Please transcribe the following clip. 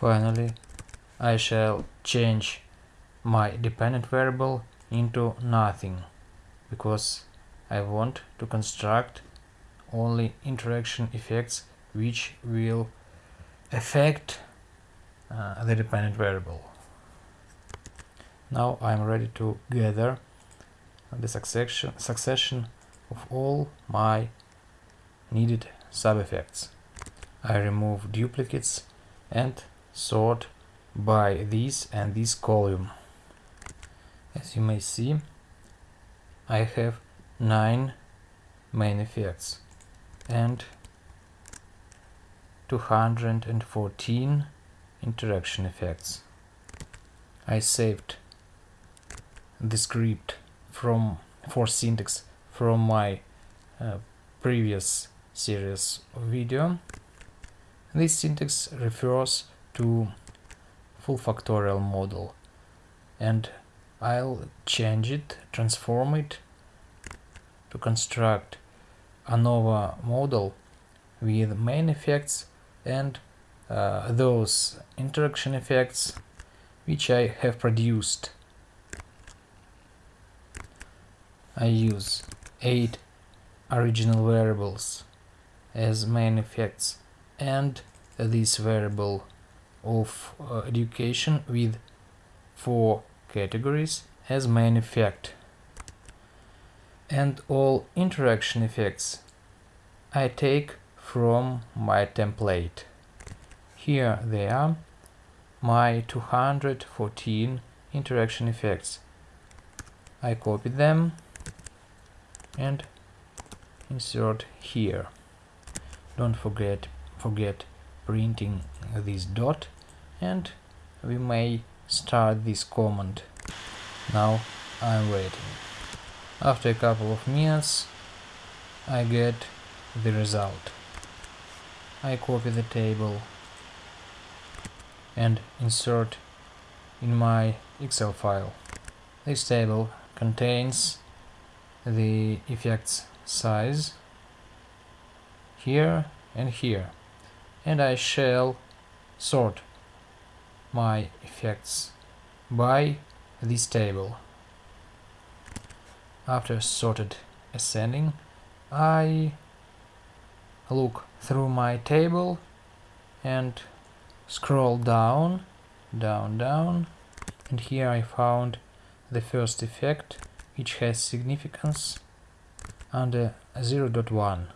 Finally, I shall change my dependent variable into nothing because I want to construct only interaction effects which will affect uh, the dependent variable. Now I'm ready to gather the succession, succession of all my needed sub-effects. I remove duplicates and sort by this and this column. As you may see, I have 9 main effects and 214 interaction effects. I saved the script from for syntax from my uh, previous series of video. This syntax refers to full factorial model and I'll change it, transform it to construct ANOVA model with main effects and uh, those interaction effects which I have produced. I use 8 original variables as main effects and this variable of uh, education with 4 categories as main effect and all interaction effects I take from my template. Here they are, my 214 interaction effects. I copy them and insert here. Don't forget forget printing this dot and we may start this command. Now I'm waiting. After a couple of minutes I get the result. I copy the table and insert in my Excel file. This table contains the effects size here and here and I shall sort my effects by this table. After sorted ascending I look through my table and scroll down, down, down, and here I found the first effect which has significance under 0.1.